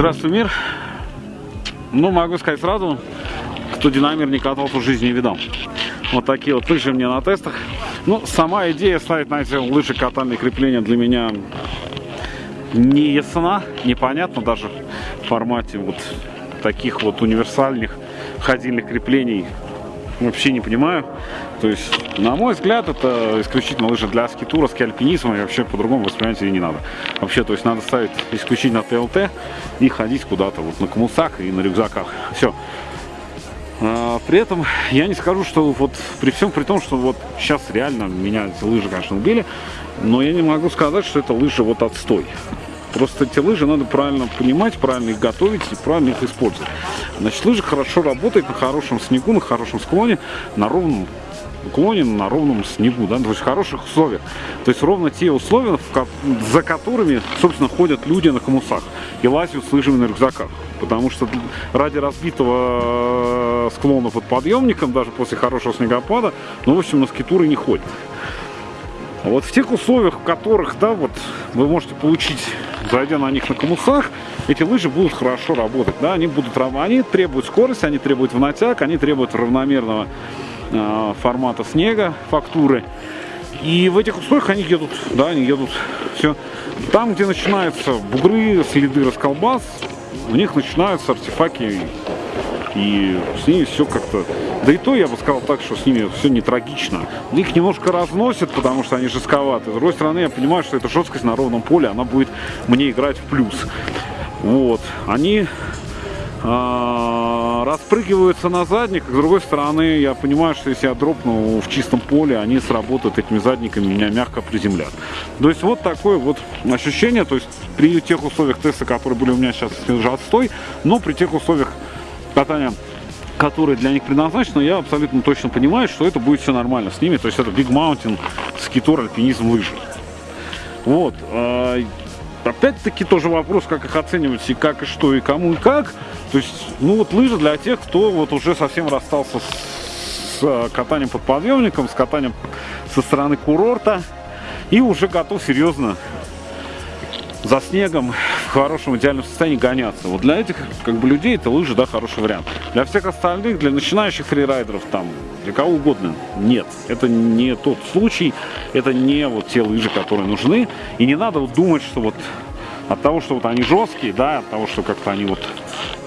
Здравствуй, мир. Ну, могу сказать сразу, кто динамер не катался в жизни не видал. Вот такие вот лыжи мне на тестах. Ну, сама идея ставить на эти лыжи катальные крепления для меня не ясна, непонятно даже в формате вот таких вот универсальных ходильных креплений вообще не понимаю. То есть, на мой взгляд, это исключительно лыжи для скитура, скиальпинизма, и вообще по-другому воспринимать ее не надо. Вообще, то есть, надо ставить исключительно ТЛТ и ходить куда-то вот на комусах и на рюкзаках. Все. А, при этом я не скажу, что вот при всем при том, что вот сейчас реально меня эти лыжи, конечно, убили, но я не могу сказать, что это лыжи вот отстой. Просто эти лыжи надо правильно понимать, правильно их готовить и правильно их использовать. Значит, лыжи хорошо работают на хорошем снегу, на хорошем склоне, на ровном уклоне, на ровном снегу, да, то есть в хороших условиях. То есть ровно те условия, за которыми, собственно, ходят люди на комусах и лазят с лыжами на рюкзаках. Потому что ради разбитого э, склона под подъемником, даже после хорошего снегопада, ну, в общем, на скитуры не ходят. Вот в тех условиях, в которых, да, вот вы можете получить, зайдя на них на комусах, эти лыжи будут хорошо работать, да, они будут, они требуют скорости, они требуют в натяг, они требуют равномерного э, формата снега, фактуры. И в этих условиях они едут, да, они едут, все. Там, где начинаются бугры, следы расколбас, у них начинаются артефакты и с ними все как-то... Да и то я бы сказал так, что с ними все не трагично. Их немножко разносят, потому что они жестковаты. С другой стороны, я понимаю, что эта жесткость на ровном поле, она будет мне играть в плюс. Вот. Они а, распрыгиваются на задник. С другой стороны, я понимаю, что если я дропну в чистом поле, они сработают этими задниками, меня мягко приземлят. То есть вот такое вот ощущение, то есть при тех условиях теста, которые были у меня сейчас, уже отстой, но при тех условиях катания которые для них предназначены, я абсолютно точно понимаю, что это будет все нормально с ними. То есть это Big Mountain, скитор, альпинизм, лыжи. Вот. А, опять-таки тоже вопрос, как их оценивать и как, и что, и кому, и как. То есть, ну вот лыжи для тех, кто вот уже совсем расстался с, с катанием под подъемником, с катанием со стороны курорта и уже готов серьезно за снегом в хорошем идеальном состоянии гоняться. Вот для этих как бы людей это лыжи, да, хороший вариант. Для всех остальных, для начинающих фрирайдеров, там, для кого угодно, нет. Это не тот случай, это не вот те лыжи, которые нужны. И не надо вот думать, что вот от того, что вот они жесткие, да, от того, что как-то они вот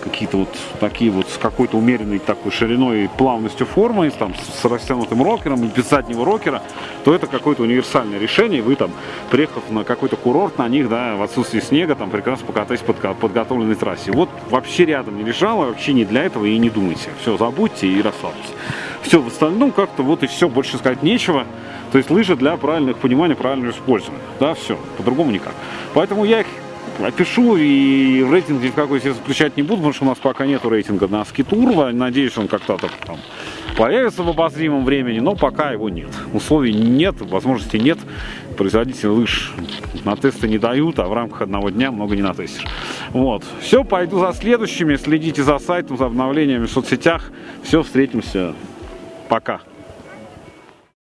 какие-то вот такие вот с какой-то умеренной такой шириной и плавностью формы, там, с растянутым рокером, без заднего рокера, то это какое-то универсальное решение. Вы там, приехав на какой-то курорт на них, да, в отсутствии снега, там прекрасно покатаетесь под подготовленной трассе. Вот вообще рядом не лежало, вообще не для этого и не думайте. Все, забудьте и расслабьтесь. Все, в остальном как-то вот и все, больше сказать нечего. То есть лыжи для правильных понимания, правильного использования. Да, все, по-другому никак. Поэтому я их опишу и рейтинг ни в какой себе заключать не буду, потому что у нас пока нету рейтинга на скитур. Надеюсь, он как-то там появится в обозримом времени, но пока его нет. Условий нет, возможностей нет. Производители лыж на тесты не дают, а в рамках одного дня много не натестишь. Вот. Все, пойду за следующими. Следите за сайтом, за обновлениями в соцсетях. Все, встретимся. Пока.